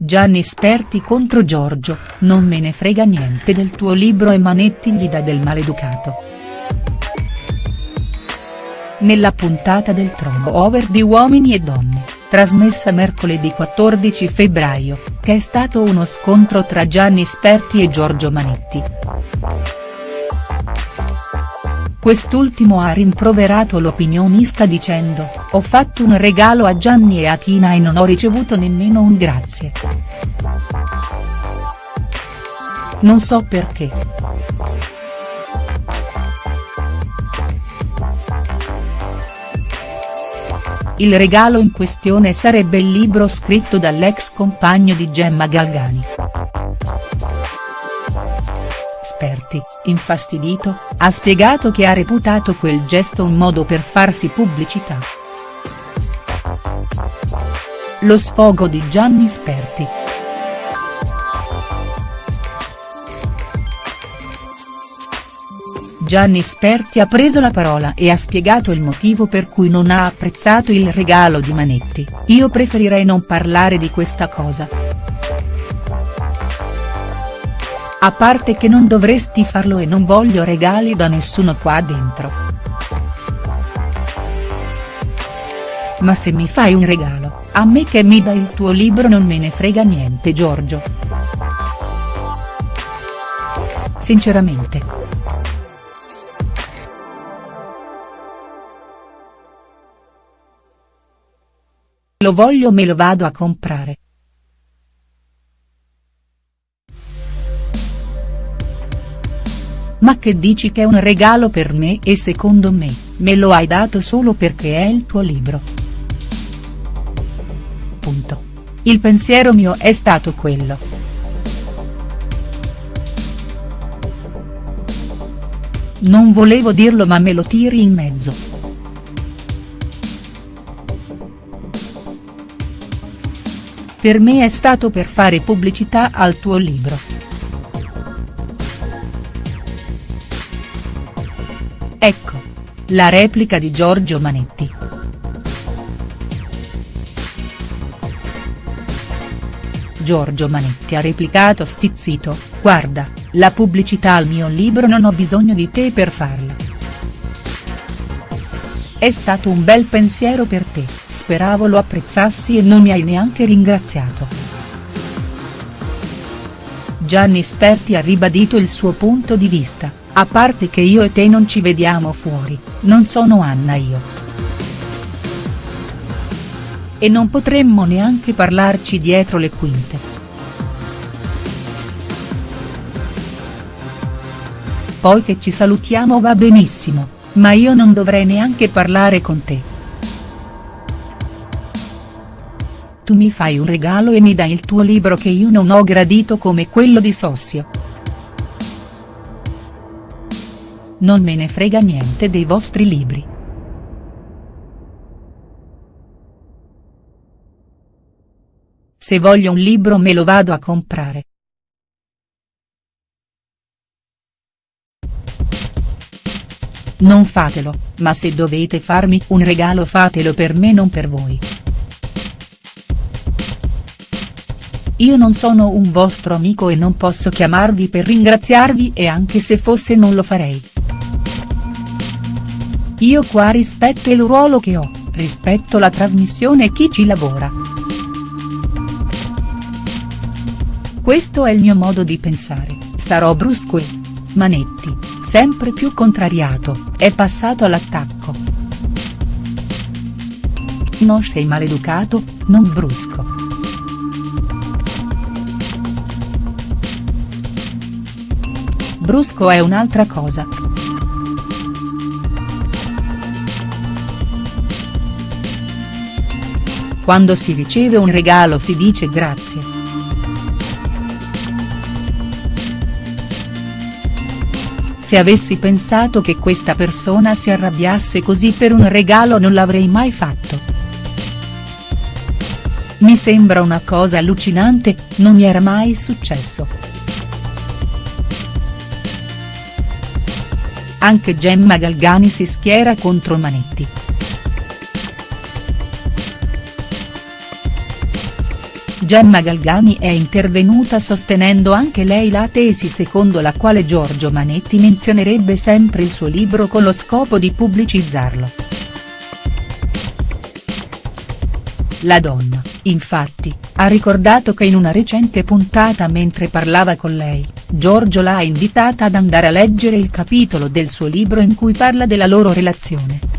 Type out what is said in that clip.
Gianni Sperti contro Giorgio, non me ne frega niente del tuo libro e Manetti gli dà del maleducato. Nella puntata del Trono Over di Uomini e Donne, trasmessa mercoledì 14 febbraio, che è stato uno scontro tra Gianni Sperti e Giorgio Manetti. Quest'ultimo ha rimproverato l'opinionista dicendo, ho fatto un regalo a Gianni e a Tina e non ho ricevuto nemmeno un grazie. Non so perché. Il regalo in questione sarebbe il libro scritto dall'ex compagno di Gemma Galgani. Sperti, infastidito, ha spiegato che ha reputato quel gesto un modo per farsi pubblicità. Lo sfogo di Gianni Sperti. Gianni Sperti ha preso la parola e ha spiegato il motivo per cui non ha apprezzato il regalo di Manetti, io preferirei non parlare di questa cosa. A parte che non dovresti farlo e non voglio regali da nessuno qua dentro. Ma se mi fai un regalo, a me che mi dai il tuo libro non me ne frega niente Giorgio. Sinceramente. Lo voglio me lo vado a comprare. Ma che dici che è un regalo per me e secondo me, me lo hai dato solo perché è il tuo libro. Il pensiero mio è stato quello. Non volevo dirlo ma me lo tiri in mezzo. Per me è stato per fare pubblicità al tuo libro. Ecco. La replica di Giorgio Manetti. Giorgio Manetti ha replicato stizzito, guarda, la pubblicità al mio libro non ho bisogno di te per farla. È stato un bel pensiero per te, speravo lo apprezzassi e non mi hai neanche ringraziato. Gianni Sperti ha ribadito il suo punto di vista, a parte che io e te non ci vediamo fuori, non sono Anna io. E non potremmo neanche parlarci dietro le quinte. Poi che ci salutiamo va benissimo, ma io non dovrei neanche parlare con te. Tu mi fai un regalo e mi dai il tuo libro che io non ho gradito come quello di Sossio. Non me ne frega niente dei vostri libri. Se voglio un libro me lo vado a comprare. Non fatelo, ma se dovete farmi un regalo fatelo per me non per voi. Io non sono un vostro amico e non posso chiamarvi per ringraziarvi e anche se fosse non lo farei. Io qua rispetto il ruolo che ho, rispetto la trasmissione e chi ci lavora. Questo è il mio modo di pensare, sarò brusco e. Manetti, sempre più contrariato, è passato all'attacco. Non sei maleducato, non brusco. Brusco è un'altra cosa. Quando si riceve un regalo si dice grazie. Se avessi pensato che questa persona si arrabbiasse così per un regalo non l'avrei mai fatto. Mi sembra una cosa allucinante, non mi era mai successo. Anche Gemma Galgani si schiera contro Manetti. Gemma Galgani è intervenuta sostenendo anche lei la tesi secondo la quale Giorgio Manetti menzionerebbe sempre il suo libro con lo scopo di pubblicizzarlo. La donna, infatti, ha ricordato che in una recente puntata mentre parlava con lei, Giorgio l'ha invitata ad andare a leggere il capitolo del suo libro in cui parla della loro relazione.